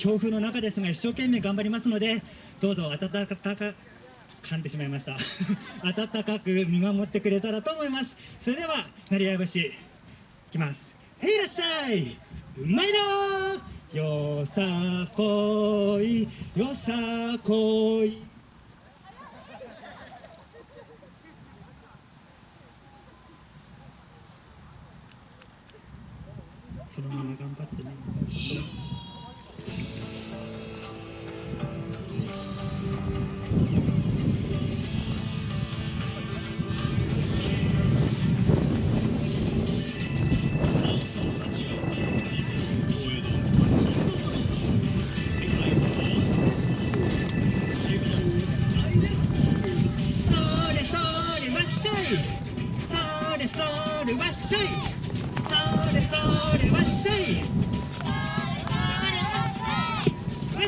強風の中ですが一生懸命頑張りますのでどうぞ温かか噛んでしまいました。温かく見守ってくれたらと思います。それでは成合節いきます。へいらっしゃいうまいのよさこいよさこい。そのまま頑張ってね。それそれわっしょい。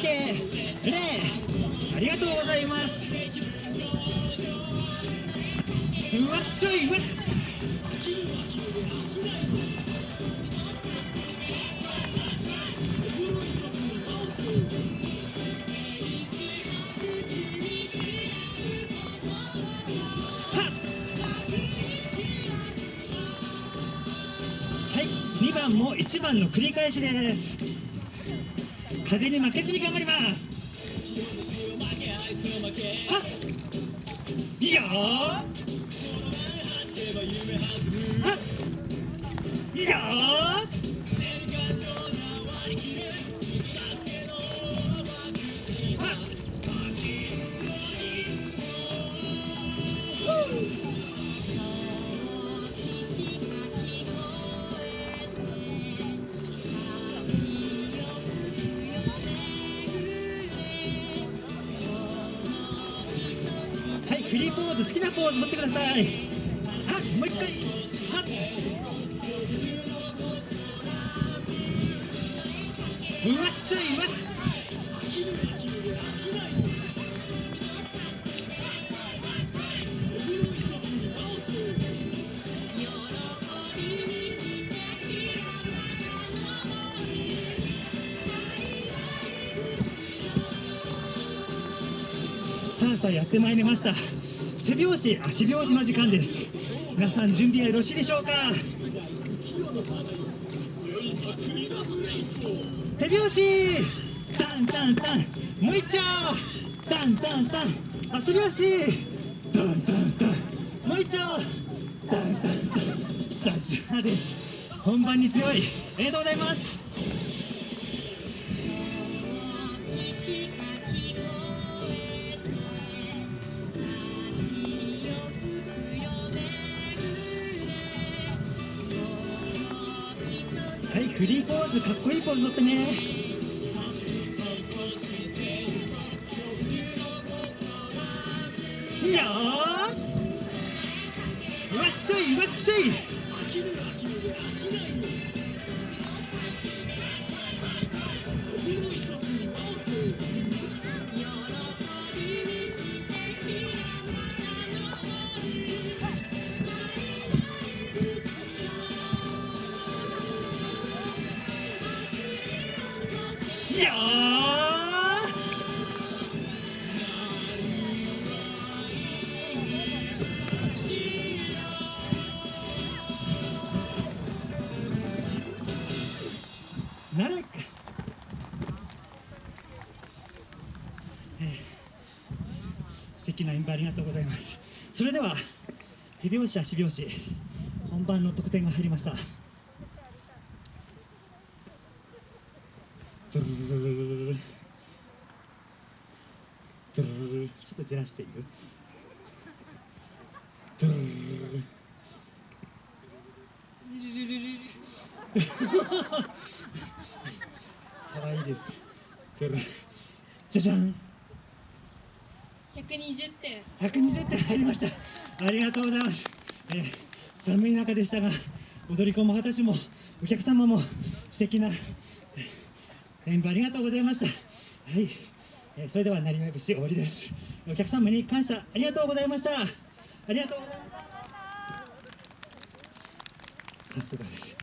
け、礼、ありがとうございます。うわっしょい、うわ。はい、2番も1番の繰り返しです。風に負けずに頑張ります。あいいよ。ーはっいいよ。い、ポーズ好きなポーズ取ってください。はっもう一回。はっ。うわっしょいうわっしさあさあやってまいりました。手拍子足拍子の時間です。皆さん準備はよろしいでしょうか？手拍子！タンタンタン！もう一丁タンタンタン！足拍子タンタンタン！もう一丁タンタンタン！さすがです。本番に強い。ありがとうございます。はいフリーポーズかっこいいポーズ取ってね。いいよー。わっしょいわっしょい。いいよー。なれえー。素敵な演舞ありがとうございます。それでは手拍子足拍子本番の得点が入りました。ちょっとじらしている。可愛いですじゃじゃん120点120点入りましたありがとうございます、えー寒い中でしたが踊り子も私もお客様も素敵な演舞ありがとうございました。はい、えーそれではなりわい節終わりです。お客様に感謝ありがとうございました。ありがとうございました。さすがです。